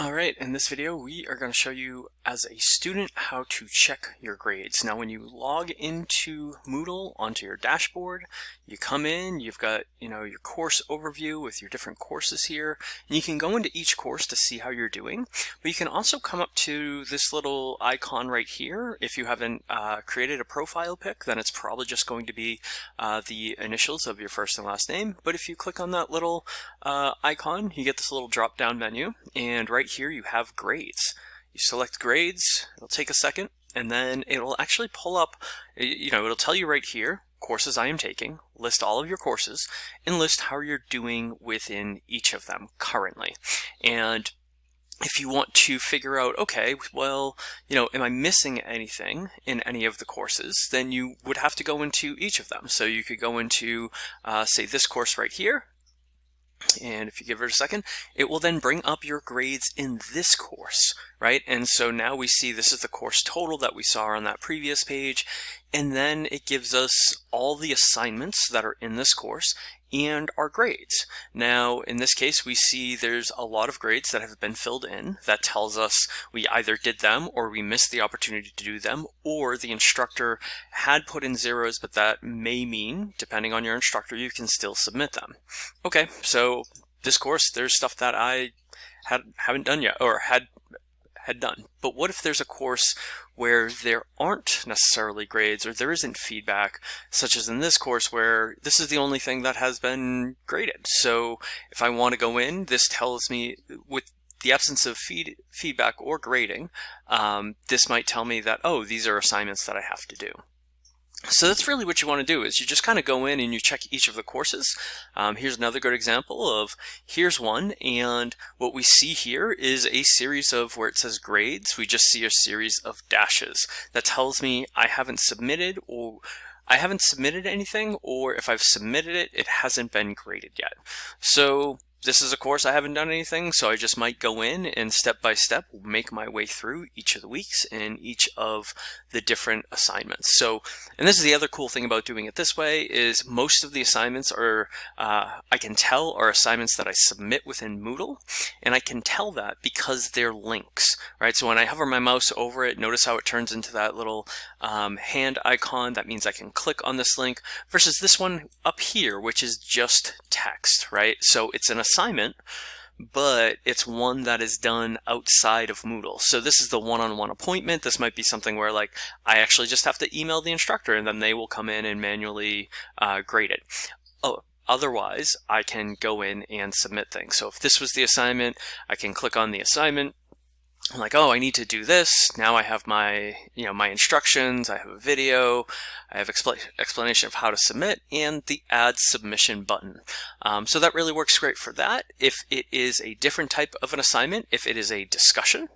All right, in this video, we are going to show you as a student how to check your grades. Now, when you log into Moodle onto your dashboard, you come in, you've got, you know, your course overview with your different courses here, and you can go into each course to see how you're doing, but you can also come up to this little icon right here. If you haven't uh, created a profile pic, then it's probably just going to be uh, the initials of your first and last name, but if you click on that little uh, icon, you get this little drop-down menu, and right here you have grades. You select grades, it'll take a second, and then it'll actually pull up, you know, it'll tell you right here, courses I am taking, list all of your courses, and list how you're doing within each of them currently. And if you want to figure out, okay, well, you know, am I missing anything in any of the courses, then you would have to go into each of them. So you could go into, uh, say, this course right here, and if you give it a second, it will then bring up your grades in this course, right? And so now we see this is the course total that we saw on that previous page. And then it gives us all the assignments that are in this course and our grades. Now, in this case, we see there's a lot of grades that have been filled in. That tells us we either did them or we missed the opportunity to do them, or the instructor had put in zeros, but that may mean, depending on your instructor, you can still submit them. Okay, so this course, there's stuff that I had, haven't done yet, or had had done. But what if there's a course where there aren't necessarily grades or there isn't feedback, such as in this course where this is the only thing that has been graded. So if I want to go in, this tells me with the absence of feed, feedback or grading, um, this might tell me that, oh, these are assignments that I have to do. So that's really what you want to do is you just kind of go in and you check each of the courses. Um, here's another good example of here's one and what we see here is a series of where it says grades. We just see a series of dashes. That tells me I haven't submitted or I haven't submitted anything or if I've submitted it, it hasn't been graded yet. So this is a course I haven't done anything, so I just might go in and step by step make my way through each of the weeks and each of the different assignments. So, and this is the other cool thing about doing it this way is most of the assignments are, uh, I can tell are assignments that I submit within Moodle, and I can tell that because they're links, right? So when I hover my mouse over it, notice how it turns into that little um, hand icon. That means I can click on this link versus this one up here, which is just text, right? So it's an assignment, but it's one that is done outside of Moodle. So this is the one-on-one -on -one appointment. This might be something where like I actually just have to email the instructor and then they will come in and manually uh, grade it. Oh, otherwise, I can go in and submit things. So if this was the assignment, I can click on the assignment, I'm like, oh, I need to do this. Now I have my, you know, my instructions, I have a video, I have expl explanation of how to submit, and the add submission button. Um, so that really works great for that. If it is a different type of an assignment, if it is a discussion,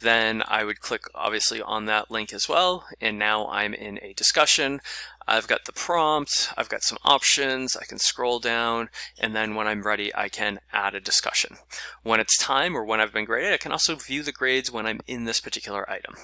then I would click obviously on that link as well. And now I'm in a discussion. I've got the prompt, I've got some options, I can scroll down, and then when I'm ready, I can add a discussion. When it's time or when I've been graded, I can also view the grades when I'm in this particular item.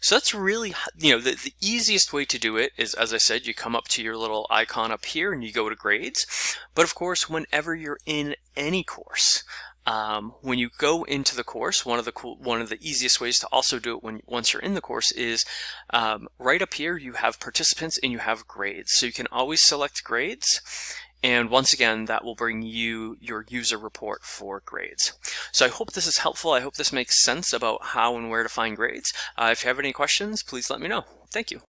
So that's really, you know, the, the easiest way to do it is, as I said, you come up to your little icon up here and you go to grades. But of course, whenever you're in any course, um, when you go into the course, one of the cool, one of the easiest ways to also do it when once you're in the course is um, right up here you have participants and you have grades. So you can always select grades and once again, that will bring you your user report for grades. So I hope this is helpful. I hope this makes sense about how and where to find grades. Uh, if you have any questions, please let me know. Thank you.